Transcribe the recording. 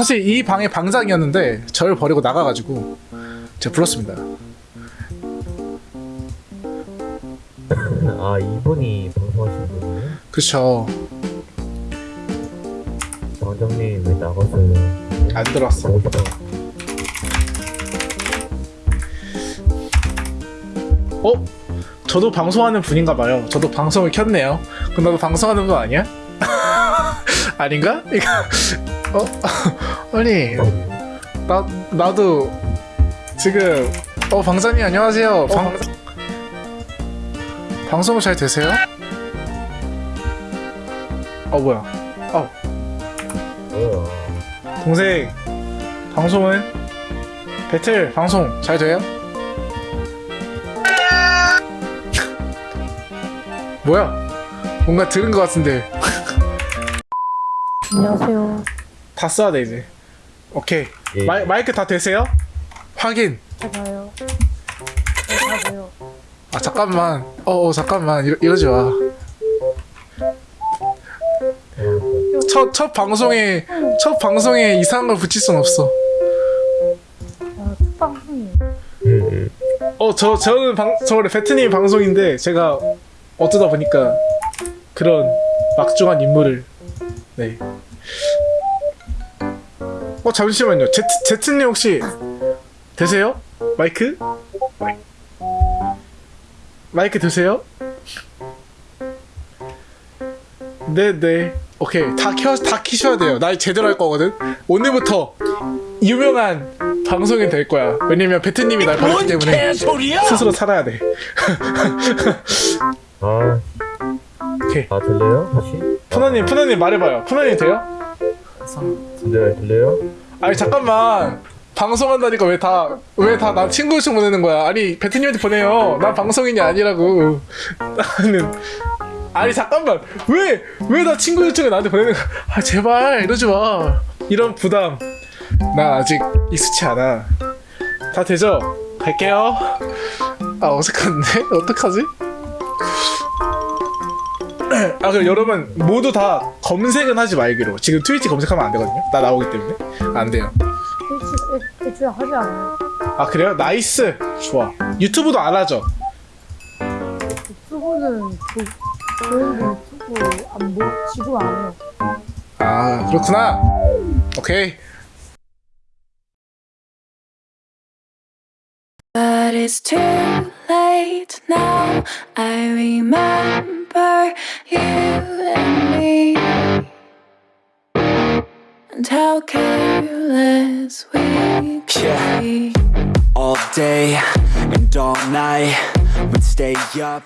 사실 이 방의 방장이었는데 저를 버리고 나가가지고 제가 불렀습니다. 아 이분이 방송하신 분이에요? 그쵸. 방장님 왜 나가서요? 안 들어왔어. 어? 저도 방송하는 분인가 봐요. 저도 방송을 켰네요. 그럼 나도 방송하는 분 아니야? 아닌가? 어? 아니 나 나도 지금 어 방장님 안녕하세요. 방 방송 잘 되세요? 어 뭐야? 어 뭐야? 동생 방송은 배틀 방송 잘 돼요? 뭐야? 뭔가 들은 것 같은데 안녕하세요. 다 써야 돼 이제. 오케이 예. 마이, 마이크 다 되세요? 확인. 제가요. 안녕하세요. 아 잠깐만. 어, 어 잠깐만 이러, 이러지 마. 첫 첫 방송에 첫 방송에 이상한 걸 붙일 순 없어. 아, 첫 방송이에요. 음, 어저 저는 방 저번에 베트님 방송인데 제가 어쩌다 보니까 그런 막중한 임무를 네. 어 잠시만요. 제트 제트님 혹시 되세요? 마이크? 마이크 되세요? 네네. 오케이 다 켜 다 키셔야 돼요. 나 제대로 할 거거든. 오늘부터 유명한 방송이 될 거야. 왜냐면 베트님이 날 버렸기 때문에 스스로 살아야 돼. 아, 오케이. 아 들려요? 다시? 푸나님, 푸나님 말해봐요. 푸나님 돼요? 들려요? 들려요? 아니 잠깐만. 방송한다니까 왜 다 왜 다 나 친구 요청 보내는 거야? 아니 베트님한테 보내요. 난 방송인이 아니라고. 나는 아니 잠깐만 왜 왜 나 친구 요청을 나한테 보내는 거야? 아 제발 이러지 마. 이런 부담 나 아직 익숙치 않아. 다 되죠? 갈게요. 아 어색한데 어떡하지? 아 그럼 여러분 모두 다 검색은 하지 말기로 지금 트위치 검색하면 안 되거든요 나 나오기 때문에 안 돼요 일주일 하지 않아요. 아 그래요? nice 좋아 유튜브도 안 하죠? 유튜브는 그, 저희는 유튜브 안 보, 지금 안 해요. 아 그렇구나 오케이 But it's too late now. I remember you and me. And how careless we could Yeah. be. all day and all night. We'd stay up